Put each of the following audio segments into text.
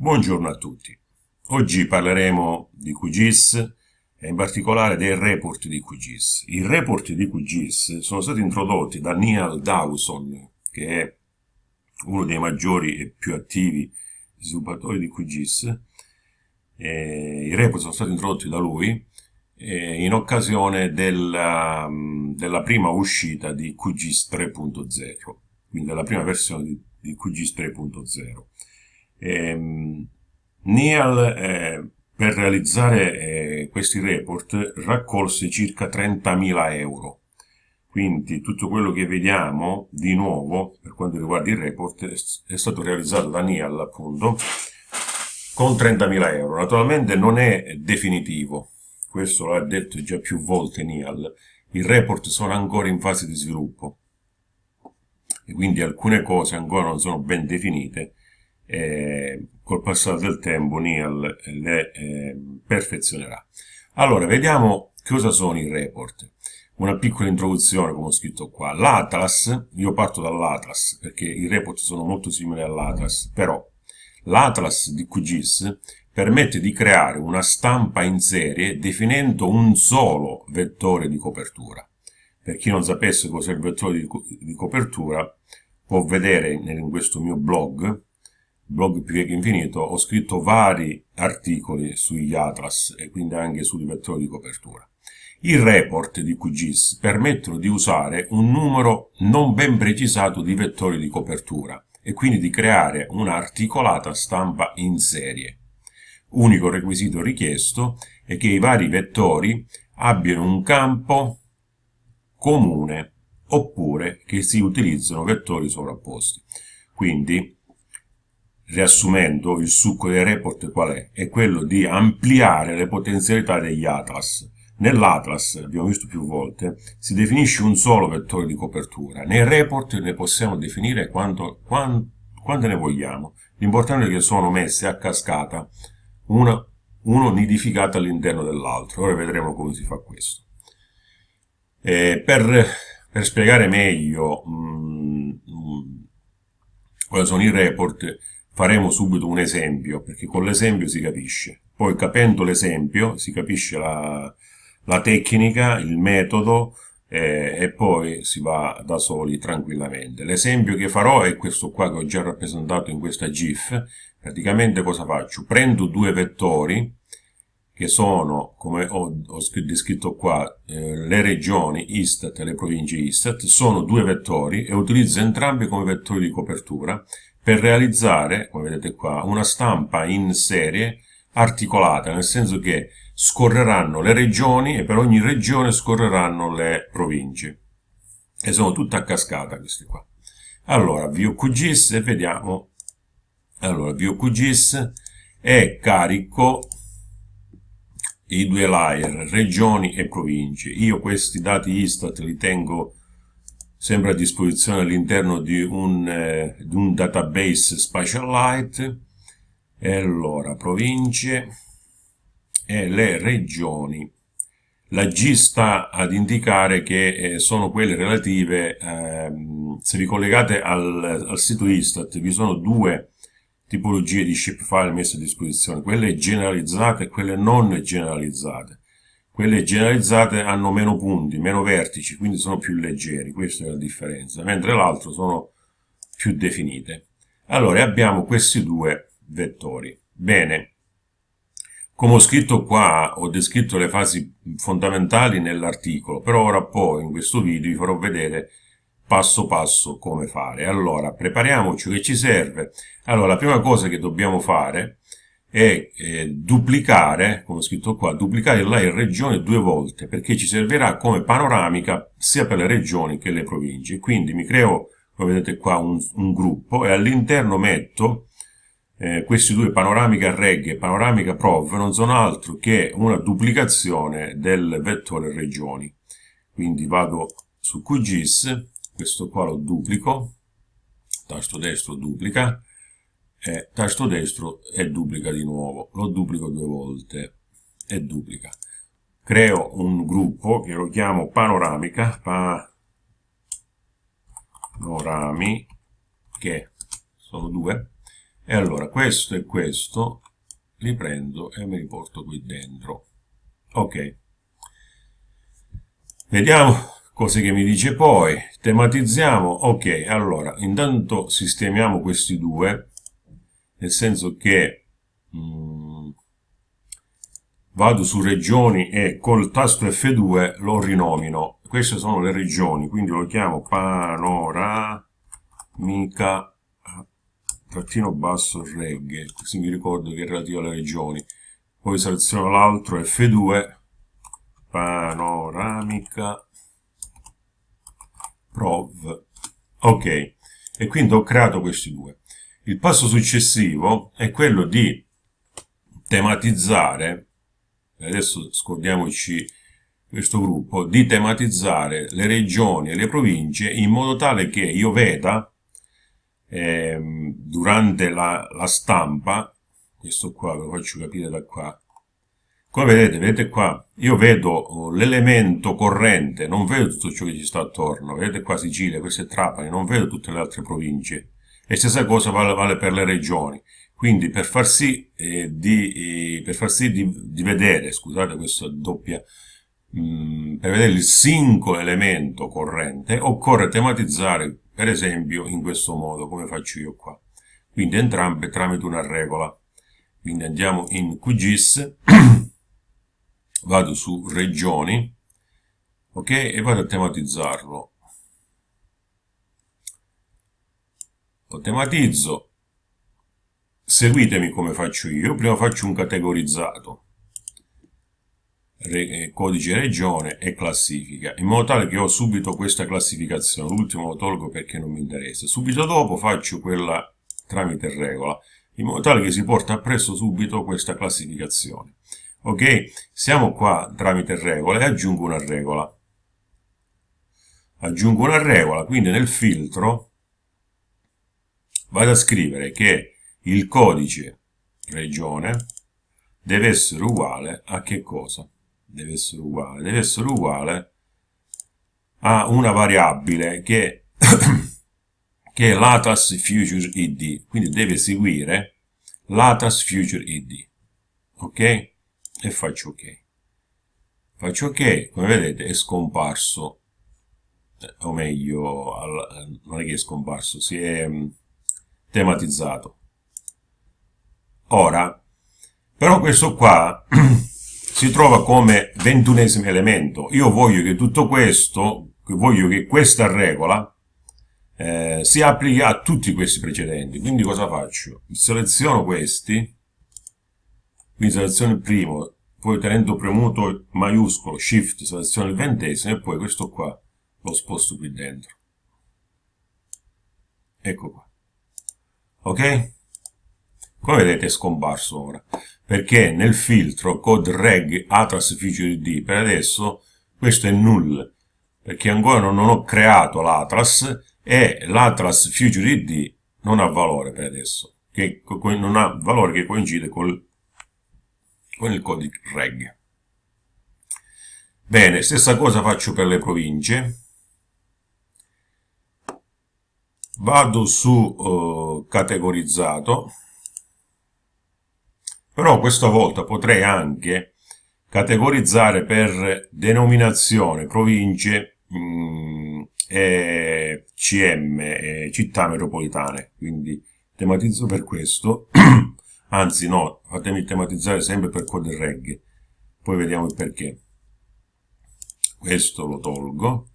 Buongiorno a tutti. Oggi parleremo di QGIS e in particolare dei report di QGIS. I report di QGIS sono stati introdotti da Neil Dawson, che è uno dei maggiori e più attivi sviluppatori di QGIS. E I report sono stati introdotti da lui in occasione della, della prima uscita di QGIS 3.0, quindi della prima versione di, di QGIS 3.0. Eh, Neal eh, per realizzare eh, questi report raccolse circa 30.000 euro. Quindi tutto quello che vediamo di nuovo per quanto riguarda i report è stato realizzato da Neal appunto con 30.000 euro. Naturalmente non è definitivo, questo l'ha detto già più volte Neal, i report sono ancora in fase di sviluppo e quindi alcune cose ancora non sono ben definite eh, col passare del tempo Neal le eh, perfezionerà. Allora, vediamo cosa sono i report. Una piccola introduzione, come ho scritto qua. L'Atlas, io parto dall'Atlas, perché i report sono molto simili all'Atlas, però l'Atlas di QGIS permette di creare una stampa in serie definendo un solo vettore di copertura. Per chi non sapesse cos'è il vettore di, di copertura, può vedere in questo mio blog blog più che infinito, ho scritto vari articoli sugli atlas e quindi anche sui vettori di copertura. I report di QGIS permettono di usare un numero non ben precisato di vettori di copertura e quindi di creare una articolata stampa in serie. Unico requisito richiesto è che i vari vettori abbiano un campo comune oppure che si utilizzino vettori sovrapposti. Quindi Riassumendo, il succo dei report qual è? È quello di ampliare le potenzialità degli atlas. Nell'atlas, abbiamo visto più volte, si definisce un solo vettore di copertura. Nei report ne possiamo definire quanto, quant, quante ne vogliamo. L'importante è che sono messe a cascata, una, uno nidificato all'interno dell'altro. Ora vedremo come si fa questo. Eh, per, per, spiegare meglio mm, mm, quali sono i report, faremo subito un esempio, perché con l'esempio si capisce. Poi capendo l'esempio si capisce la, la, tecnica, il metodo eh, e poi si va da soli tranquillamente. L'esempio che farò è questo qua che ho già rappresentato in questa GIF. Praticamente cosa faccio? Prendo due vettori che sono, come ho, ho descritto qua, eh, le regioni Istat e le province Istat, sono due vettori e utilizzo entrambi come vettori di copertura per realizzare, come vedete qua, una stampa in serie articolata, nel senso che scorreranno le regioni e per ogni regione scorreranno le province. E sono tutte a cascata queste qua. Allora, e vediamo. Allora, VQGIS è carico i due layer, regioni e province. Io questi dati Istat li tengo sempre a disposizione all'interno di, eh, di, un database Spatialite e allora province e le regioni. La G sta ad indicare che eh, sono quelle relative eh, se vi collegate al, al, sito Istat vi sono due tipologie di shapefile messe a disposizione quelle generalizzate e quelle non generalizzate quelle generalizzate hanno meno punti, meno vertici, quindi sono più leggeri, questa è la differenza, mentre l'altro sono più definite. Allora abbiamo questi due vettori. Bene, come ho scritto qua, ho descritto le fasi fondamentali nell'articolo, però ora poi in questo video vi farò vedere passo passo come fare. Allora, prepariamoci che ci serve. Allora, la prima cosa che dobbiamo fare è eh, duplicare, come ho scritto qua, duplicare layer regione due volte, perché ci servirà come panoramica sia per le regioni che le province. Quindi mi creo, come vedete qua, un, un gruppo e all'interno metto eh, questi due panoramica reg e panoramica prov non sono altro che una duplicazione del vettore regioni. Quindi vado su QGIS, questo qua lo duplico, tasto destro duplica, e tasto destro e duplica di nuovo, lo duplico due volte. E duplica. Creo un gruppo che lo chiamo panoramica, panorami, che sono due, e allora questo e questo li prendo e me li porto qui dentro. Ok. Vediamo cose che mi dice poi. Tematizziamo. Ok allora intanto sistemiamo questi due nel senso che mh, mm, vado su regioni e col tasto F2 lo rinomino. Queste sono le regioni quindi lo chiamo panoramica trattino basso regge così mi ricordo che è relativo alle regioni. Poi seleziono l'altro F2 panoramica prov. Ok. E quindi ho creato questi due il passo successivo è quello di tematizzare adesso scordiamoci questo gruppo di tematizzare le regioni e le province in modo tale che io veda eh, durante la, la, stampa, questo qua ve lo faccio capire da qua, come vedete, vedete qua, io vedo oh, l'elemento corrente, non vedo tutto ciò che ci sta attorno, vedete qua Sicilia, queste Trapani, non vedo tutte le altre province. E stessa cosa vale, vale per le regioni. Quindi per far sì, eh, di, eh, per far sì di, di, vedere, scusate questa doppia, mh, mm, per vedere il singolo elemento corrente, occorre tematizzare per esempio in questo modo, come faccio io qua. Quindi entrambe tramite una regola. Quindi andiamo in QGIS, vado su regioni, ok, e vado a tematizzarlo. Lo tematizzo, seguitemi come faccio io, prima faccio un categorizzato eh, codice regione e classifica, in modo tale che ho subito questa classificazione, l'ultimo lo tolgo perché non mi interessa, subito dopo faccio quella tramite regola, in modo tale che si porta appresso subito questa classificazione. Ok? Siamo qua tramite regola e aggiungo una regola. Aggiungo una regola, quindi nel filtro vado a scrivere che il codice regione deve essere uguale a che cosa? deve essere uguale, deve essere uguale a una variabile che, che è l'ATAS Future ID, quindi deve seguire l'ATAS Future ID, ok? E faccio ok. Faccio ok, come vedete è scomparso, eh, o meglio, non è che è scomparso, si è mm, tematizzato. Ora, però questo qua si trova come ventunesimo elemento. Io voglio che tutto questo, voglio che questa regola eh, si applichi a tutti questi precedenti. Quindi cosa faccio? Seleziono questi, quindi seleziono il primo, poi tenendo premuto maiuscolo, shift, seleziono il ventesimo e poi questo qua lo sposto qui dentro. Ecco qua. Ok? Come vedete è scomparso ora. Perché nel filtro code reg atlas feature id per adesso questo è null. Perché ancora non ho creato l'atlas e l'atlas feature id non ha valore per adesso che non ha valore che coincide col, con il codice reg. Bene stessa cosa faccio per le province vado su uh, categorizzato. Però questa volta potrei anche categorizzare per denominazione, province mh, mm, e CM, e città metropolitane, quindi tematizzo per questo, anzi no, fatemi tematizzare sempre per code reg, poi vediamo il perché. Questo lo tolgo.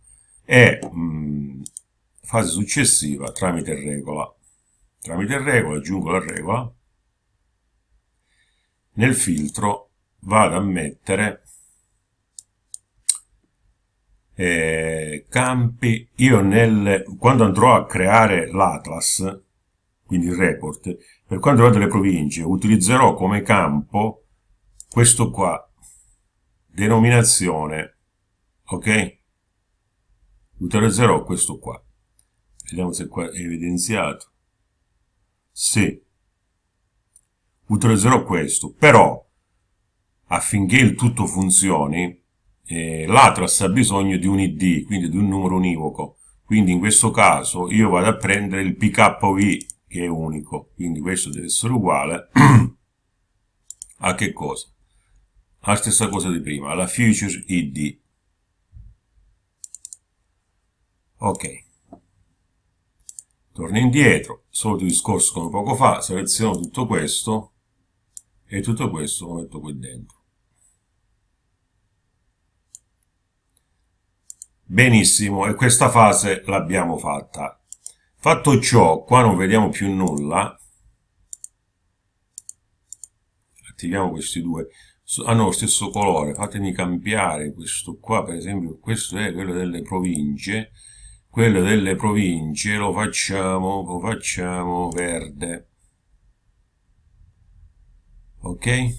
E mh, mm, fase successiva tramite regola. Tramite regola aggiungo la regola nel filtro vado a mettere eh, campi, io nel, quando andrò a creare l'atlas, quindi il report, per quanto riguarda le province, utilizzerò come campo questo qua, denominazione, ok? Utilizzerò questo qua. Vediamo se qua è evidenziato. Sì, utilizzerò questo, però affinché il tutto funzioni eh, l'Atlas ha bisogno di un ID, quindi di un numero univoco, quindi in questo caso io vado a prendere il PKV che è unico, quindi questo deve essere uguale a che cosa? La stessa cosa di prima, alla feature id. Ok. Torno indietro, solito discorso come poco fa, seleziono tutto questo e tutto questo lo metto qui dentro. Benissimo, e questa fase l'abbiamo fatta. Fatto ciò, qua non vediamo più nulla. Attiviamo questi due. Hanno lo stesso colore, fatemi cambiare questo qua, per esempio, questo è quello delle province. Quello delle province lo facciamo, lo facciamo verde. Ok?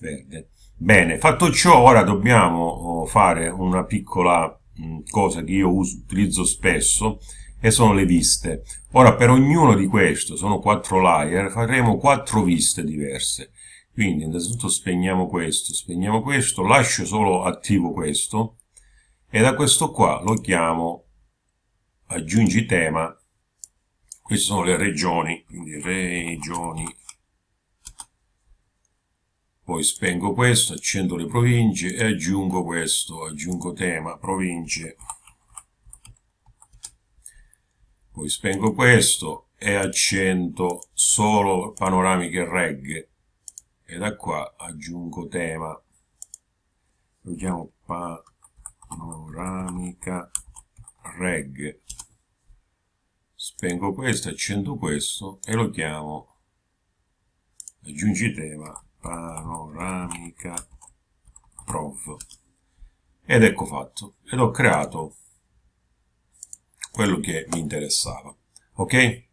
Verde. Bene, fatto ciò, ora dobbiamo oh, fare una piccola mm, cosa che io uso, utilizzo spesso e sono le viste. Ora per ognuno di questi, sono quattro layer, faremo quattro viste diverse. Quindi innanzitutto spegniamo questo, spegniamo questo, lascio solo attivo questo e da questo qua lo chiamo aggiungi tema. Queste sono le regioni, quindi regioni. Poi spengo questo, accendo le province e aggiungo questo, aggiungo tema, province, poi spengo questo e accendo solo panoramiche reg. E da qua aggiungo tema, lo chiamo panoramica reg, spengo questo, accendo questo e lo chiamo. Aggiungi tema panoramica prov. Ed ecco fatto ed ho creato quello che mi interessava ok?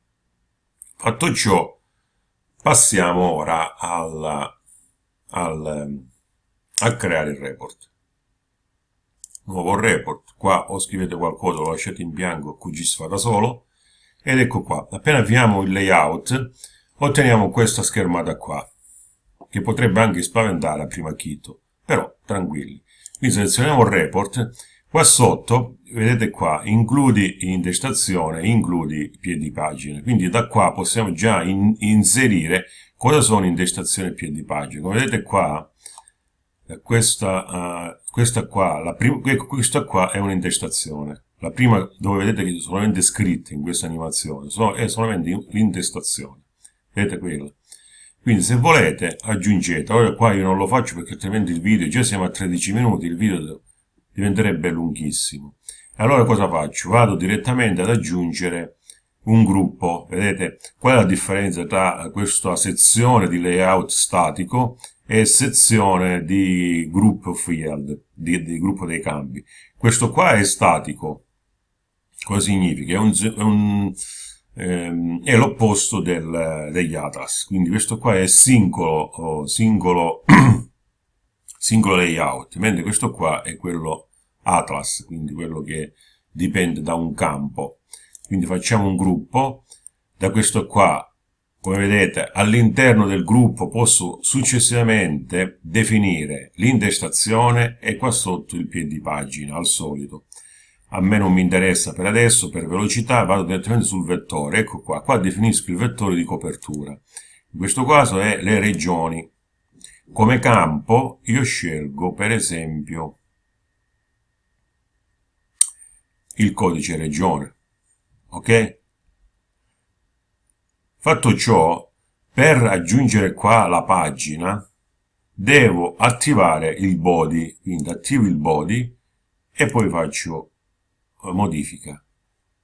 Fatto ciò passiamo ora alla, al, a creare il report nuovo report. Qua o scrivete qualcosa lo lasciate in bianco QGIS fa da solo. Ed ecco qua. Appena avviamo il layout otteniamo questa schermata qua che potrebbe anche spaventare a primo acchito, però tranquilli. Quindi selezioniamo il report, qua sotto, vedete qua, includi intestazione, includi piedi pagina, quindi da qua possiamo già in inserire cosa sono intestazione e piedi pagina. Come vedete qua, questa, uh, questa qua, questa qua è un'intestazione. La prima dove vedete che sono solamente scritte in questa animazione, sono, è solamente l'intestazione. Vedete quella? Quindi se volete aggiungete, ora qua io non lo faccio perché altrimenti il video, già siamo a 13 minuti, il video diventerebbe lunghissimo. Allora cosa faccio? Vado direttamente ad aggiungere un gruppo, vedete qual è la differenza tra questa sezione di layout statico e sezione di group field, di, di gruppo dei campi. Questo qua è statico, cosa significa? È un, è un ehm, è l'opposto degli Atlas. Quindi questo qua è singolo, singolo, singolo layout, mentre questo qua è quello Atlas, quindi quello che dipende da un campo. Quindi facciamo un gruppo, da questo qua come vedete all'interno del gruppo posso successivamente definire l'intestazione e qua sotto il piedi pagina al solito a me non mi interessa per adesso, per velocità vado direttamente sul vettore, ecco qua, qua definisco il vettore di copertura. In questo caso è le regioni. Come campo io scelgo per esempio il codice regione, ok? Fatto ciò, per aggiungere qua la pagina, devo attivare il body, quindi attivo il body e poi faccio modifica.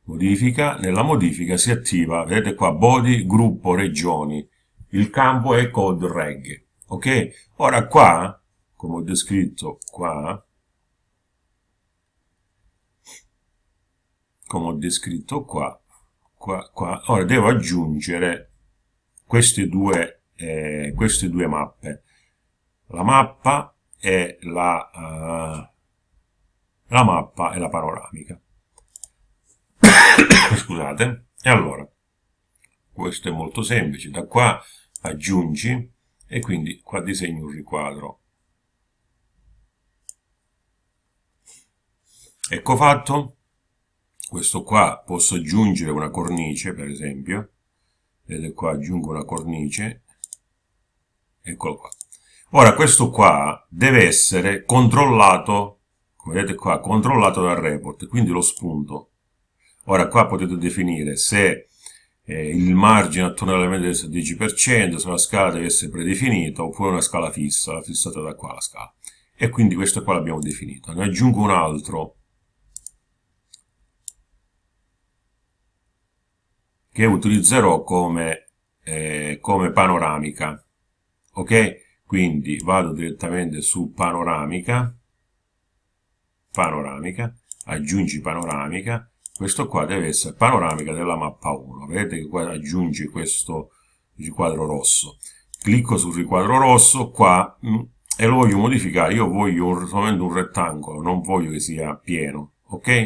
Modifica, nella modifica si attiva, vedete qua, body, gruppo, regioni. Il campo è code reg. Ok? Ora qua, come ho descritto qua, come ho descritto qua, qua, qua, ora devo aggiungere queste due, eh, queste due mappe. La mappa e la, uh, la mappa e la panoramica. scusate, e allora, questo è molto semplice, da qua aggiungi e quindi qua disegno un riquadro. Ecco fatto, questo qua posso aggiungere una cornice per esempio. Vedete qua aggiungo una cornice. Eccolo qua. Ora questo qua deve essere controllato come vedete qua controllato dal report quindi lo spunto. Ora qua potete definire se eh, il margine attorno all'elemento deve essere 10% se la scala deve essere predefinita oppure una scala fissa fissata da qua la scala. E quindi questo qua l'abbiamo definito. Ne aggiungo un altro che utilizzerò come, eh, come panoramica. Ok? Quindi vado direttamente su panoramica, panoramica, aggiungi panoramica, questo qua deve essere panoramica della mappa 1, vedete che qua aggiungi questo riquadro rosso. Clicco sul riquadro rosso qua mh, mm, e lo voglio modificare, io voglio solamente un rettangolo, non voglio che sia pieno, ok?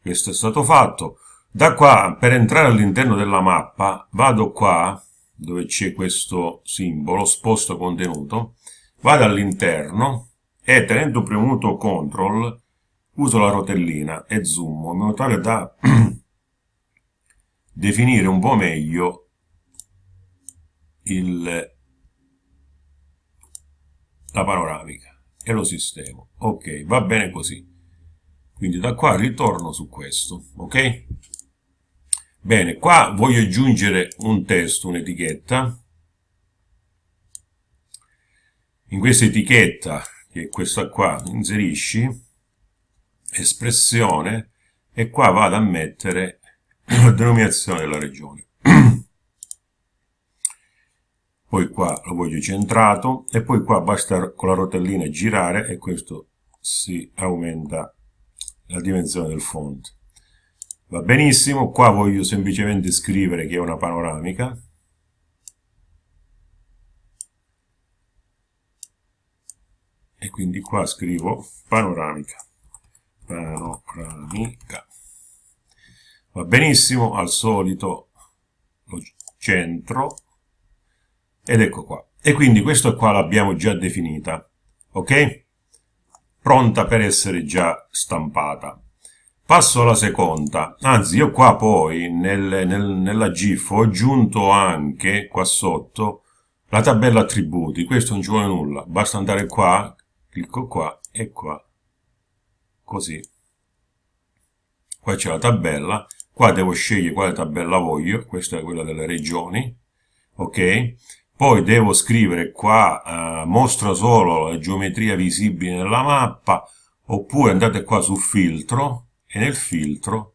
Questo è stato fatto. Da qua, per entrare all'interno della mappa, vado qua, dove c'è questo simbolo, sposto contenuto, vado all'interno e tenendo premuto CTRL uso la rotellina e zoom in modo tale da definire un po' meglio il, la panoramica e lo sistemo. Ok, va bene così. Quindi da qua ritorno su questo, ok? Bene, qua voglio aggiungere un testo, un'etichetta. In questa etichetta, che è questa qua, inserisci espressione e qua vado a mettere la denominazione della regione. Poi qua lo voglio centrato e poi qua basta con la rotellina girare e questo si aumenta la dimensione del font. Va benissimo, qua voglio semplicemente scrivere che è una panoramica. E quindi qua scrivo panoramica. Panoramica. Va benissimo, al solito lo centro. Ed ecco qua. E quindi questo qua l'abbiamo già definita. Ok? Pronta per essere già stampata. Passo alla seconda, anzi io qua poi nel, nel, nella GIF ho aggiunto anche qua sotto la tabella attributi, questo non ci vuole nulla, basta andare qua, clicco qua e qua, così. Qua c'è la tabella, qua devo scegliere quale tabella voglio, questa è quella delle regioni, ok? Poi devo scrivere qua, eh, mostra solo la geometria visibile nella mappa, oppure andate qua su filtro, e nel filtro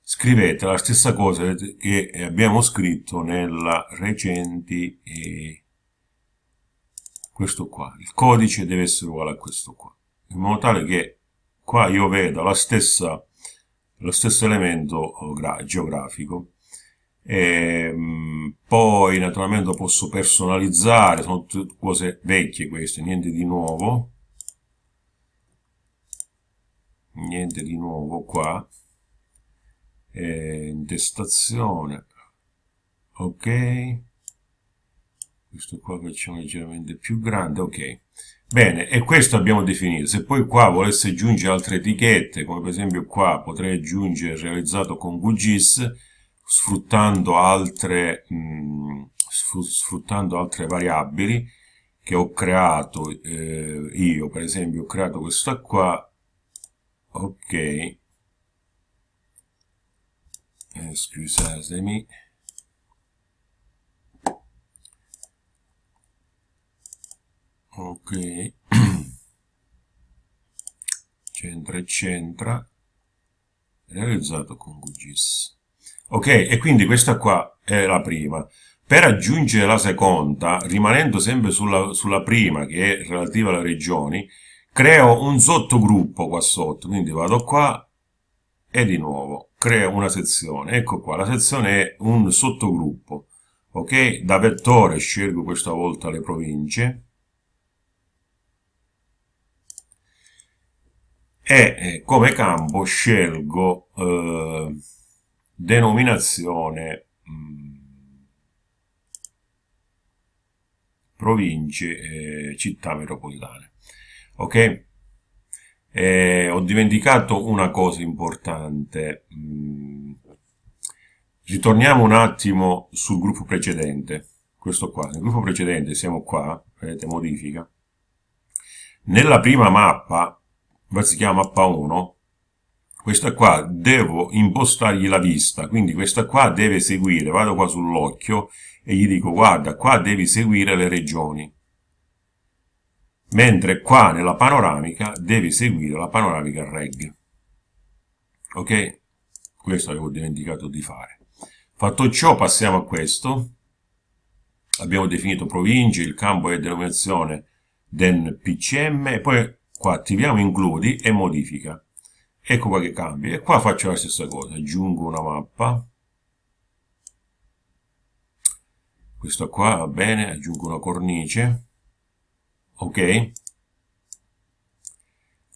scrivete la stessa cosa che abbiamo scritto nella recenti e questo qua. Il codice deve essere uguale a questo qua, in modo tale che qua io vedo la stessa, lo stesso elemento geografico. E, poi naturalmente posso personalizzare, sono tutte cose vecchie queste, niente di nuovo niente di nuovo qua. Eh, intestazione ok. Questo qua facciamo leggermente più grande ok. Bene e questo abbiamo definito. Se poi qua volesse aggiungere altre etichette come per esempio qua potrei aggiungere realizzato con QGIS sfruttando altre mh, mm, sfruttando altre variabili che ho creato eh, io. Per esempio ho creato questa qua ok. Scusatemi ok. Centra e centra. Realizzato con QGIS ok e quindi questa qua è la prima. Per aggiungere la seconda rimanendo sempre sulla, sulla prima che è relativa alle regioni creo un sottogruppo qua sotto, quindi vado qua e di nuovo creo una sezione. Ecco qua, la sezione è un sottogruppo. Ok? Da vettore scelgo questa volta le province. E eh, come campo scelgo eh, denominazione mh, mm, province e città metropolitane ok eh, ho dimenticato una cosa importante. Mm. Ritorniamo un attimo sul gruppo precedente. Questo qua. Nel gruppo precedente siamo qua, vedete, modifica. Nella prima mappa, si chiama mappa 1, questa qua devo impostargli la vista, quindi questa qua deve seguire, vado qua sull'occhio e gli dico guarda, qua devi seguire le regioni mentre qua nella panoramica devi seguire la panoramica reg. Ok? Questo avevo dimenticato di fare. Fatto ciò passiamo a questo. Abbiamo definito province, il campo è denominazione den PCM e poi qua attiviamo includi e modifica. Ecco qua che cambia. E qua faccio la stessa cosa. Aggiungo una mappa. Questa qua va bene, aggiungo una cornice ok?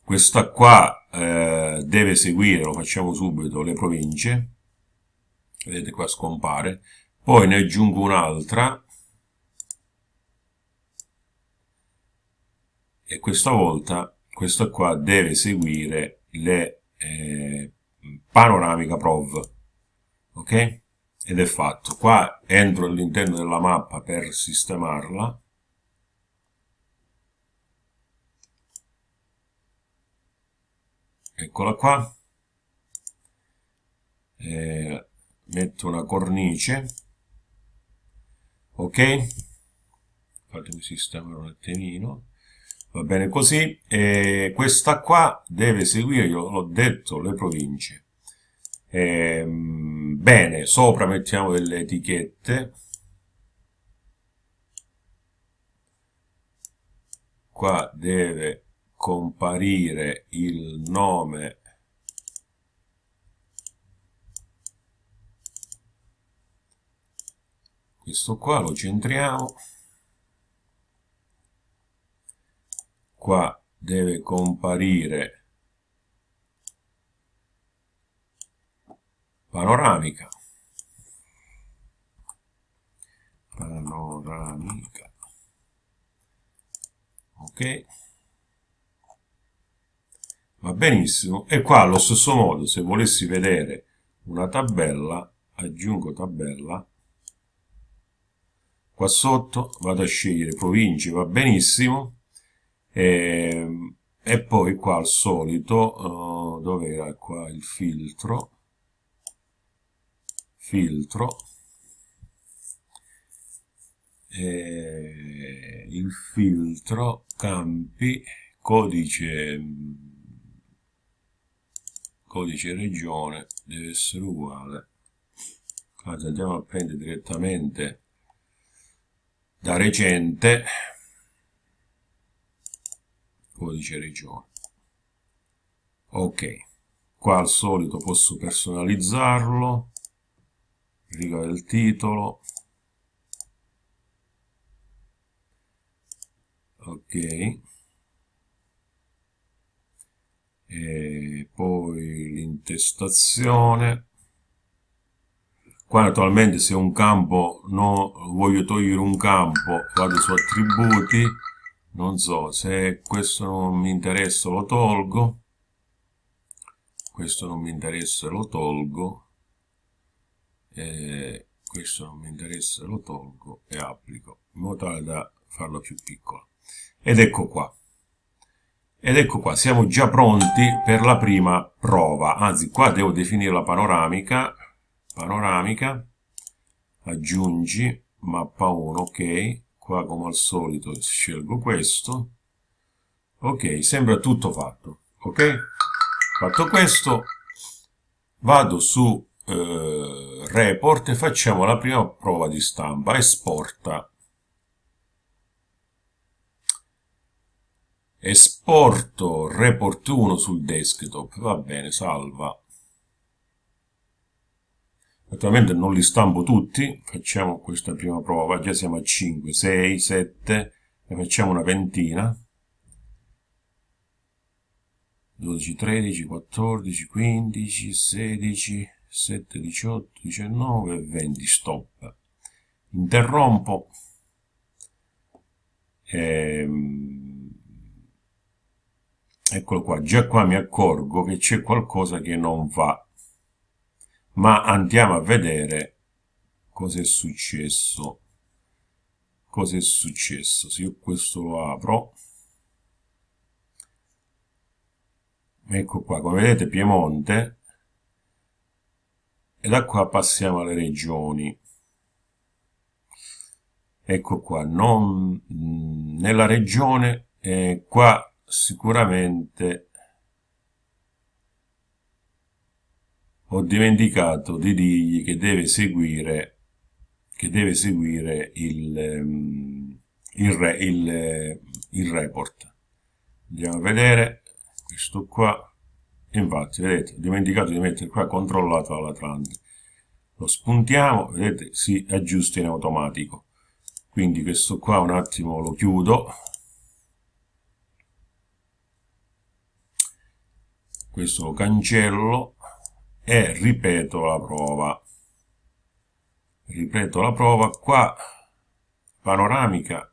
Questa qua eh, deve seguire, lo facciamo subito, le province, vedete qua scompare, poi ne aggiungo un'altra, e questa volta questa qua deve seguire le eh, panoramica prov, ok? Ed è fatto. Qua entro all'interno della mappa per sistemarla, eccola qua. Eh, metto una cornice. Ok? Fatemi sistemare un attimino. Va bene così. E questa qua deve seguire io l'ho detto le province. Eh, bene sopra mettiamo delle etichette. Qua deve comparire il nome questo qua lo centriamo. Qua deve comparire panoramica. Panoramica. Ok va benissimo. E qua allo stesso modo se volessi vedere una tabella aggiungo tabella qua sotto vado a scegliere province va benissimo. E, ehm, e poi qua al solito uh, dove era qua il filtro? Filtro. E il filtro campi codice codice regione deve essere uguale. Allora andiamo a prendere direttamente da recente codice regione. Ok qua al solito posso personalizzarlo riga del titolo. Ok e poi l'intestazione. Qua naturalmente se un campo no, voglio togliere un campo vado su attributi non so se questo non mi interessa lo tolgo. Questo non mi interessa lo tolgo. E questo non mi interessa lo tolgo e applico in modo tale da farlo più piccolo. Ed ecco qua ed ecco qua, siamo già pronti per la prima prova. Anzi, qua devo definire la panoramica. Panoramica. Aggiungi mappa 1, ok. Qua come al solito scelgo questo. Ok, sembra tutto fatto. Ok? Fatto questo, vado su eh, report e facciamo la prima prova di stampa. Esporta esporto report 1 sul desktop. Va bene salva. Naturalmente non li stampo tutti. Facciamo questa prima prova. Già siamo a 5 6 7 ne facciamo una ventina. 12 13 14 15 16 7 18 19 20 stop. Interrompo. Ehm eccolo qua, già qua mi accorgo che c'è qualcosa che non va. Ma andiamo a vedere cosa è successo. Cosa è successo? Se io questo lo apro, ecco qua, come vedete Piemonte, e da qua passiamo alle regioni. Ecco qua, non, nella regione, eh, qua sicuramente ho dimenticato di dirgli che deve seguire, che deve seguire il, ehm, il, il, il report. Andiamo a vedere questo qua. Infatti, vedete, ho dimenticato di mettere qua controllato dall'Atlante. Lo spuntiamo, vedete, si aggiusta in automatico. Quindi questo qua un attimo lo chiudo questo lo cancello e ripeto la prova. Ripeto la prova qua panoramica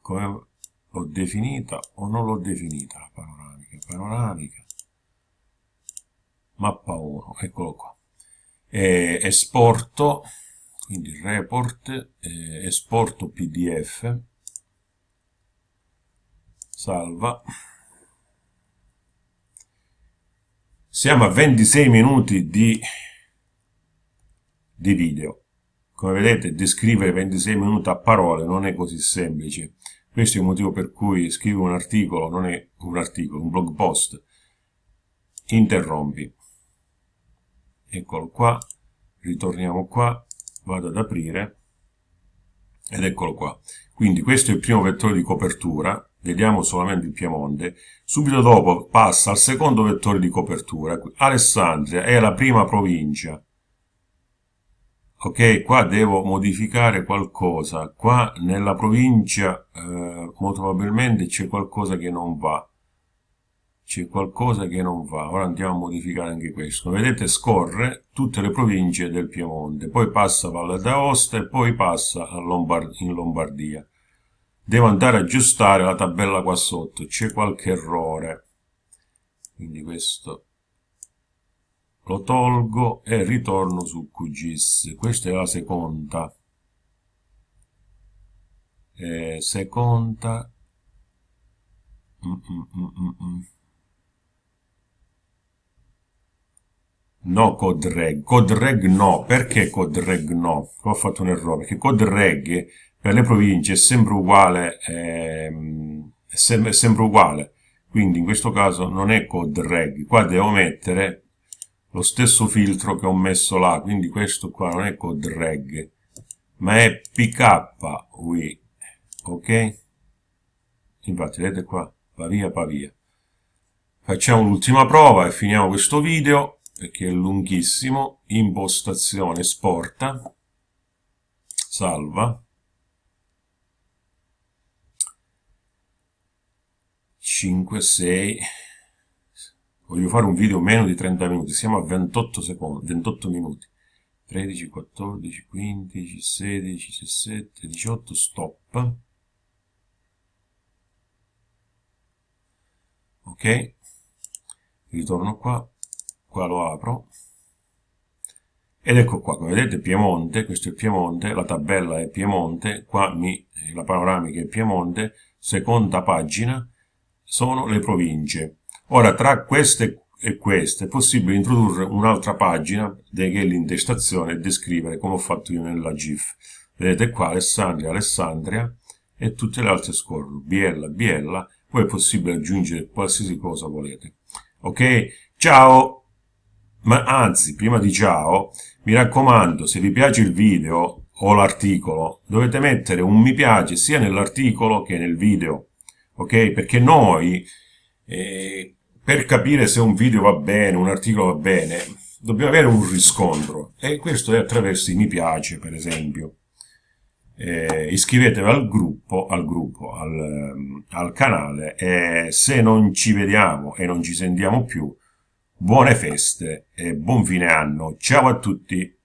come l'ho definita o non l'ho definita la panoramica? Panoramica. Mappa 1 eccolo qua. E esporto quindi report eh, esporto pdf salva Siamo a 26 minuti di, di video. Come vedete, descrivere 26 minuti a parole non è così semplice. Questo è il motivo per cui scrivo un articolo, non è un articolo, un blog post. Interrompi. Eccolo qua, ritorniamo qua, vado ad aprire, ed eccolo qua. Quindi questo è il primo vettore di copertura, vediamo solamente il Piemonte, subito dopo passa al secondo vettore di copertura, Alessandria è la prima provincia, ok, qua devo modificare qualcosa, qua nella provincia eh, molto probabilmente c'è qualcosa che non va, c'è qualcosa che non va, ora andiamo a modificare anche questo, vedete scorre tutte le province del Piemonte, poi passa Valle d'Aosta e poi passa Lombard in Lombardia devo andare ad aggiustare la tabella qua sotto c'è qualche errore. Quindi questo lo tolgo e ritorno su QGIS questa è la seconda. Eh, seconda. Mm mm, mm. No codreg. Codreg no. Perché codreg no? Ho fatto un errore perché codreg per le province è sempre uguale, ehm, è, sem è sempre uguale, quindi in questo caso non è code reg, qua devo mettere lo stesso filtro che ho messo là, quindi questo qua non è code reg, ma è pkwi, ok? Infatti vedete qua, Pavia, Pavia. Facciamo l'ultima prova e finiamo questo video, perché è lunghissimo, impostazione, esporta, salva, 5, 6, voglio fare un video meno di 30 minuti, siamo a 28 secondi, 28 minuti, 13, 14, 15, 16, 17, 18, stop, ok, ritorno qua, qua lo apro, ed ecco qua, come vedete Piemonte, questo è Piemonte, la tabella è Piemonte, qua mi, la panoramica è Piemonte, seconda pagina, sono le province. Ora, tra queste e queste è possibile introdurre un'altra pagina che è l'intestazione e descrivere come ho fatto io nella GIF. Vedete qua Alessandria, Alessandria e tutte le altre scorrono, Biella, Biella, poi è possibile aggiungere qualsiasi cosa volete. Ok? Ciao! Ma anzi, prima di ciao, mi raccomando, se vi piace il video o l'articolo, dovete mettere un mi piace sia nell'articolo che nel video ok? Perché noi, eh, per capire se un video va bene, un articolo va bene, dobbiamo avere un riscontro e questo è attraverso i mi piace, per esempio. Eh, iscrivetevi al gruppo, al, gruppo al, al canale e se non ci vediamo e non ci sentiamo più, buone feste e buon fine anno. Ciao a tutti!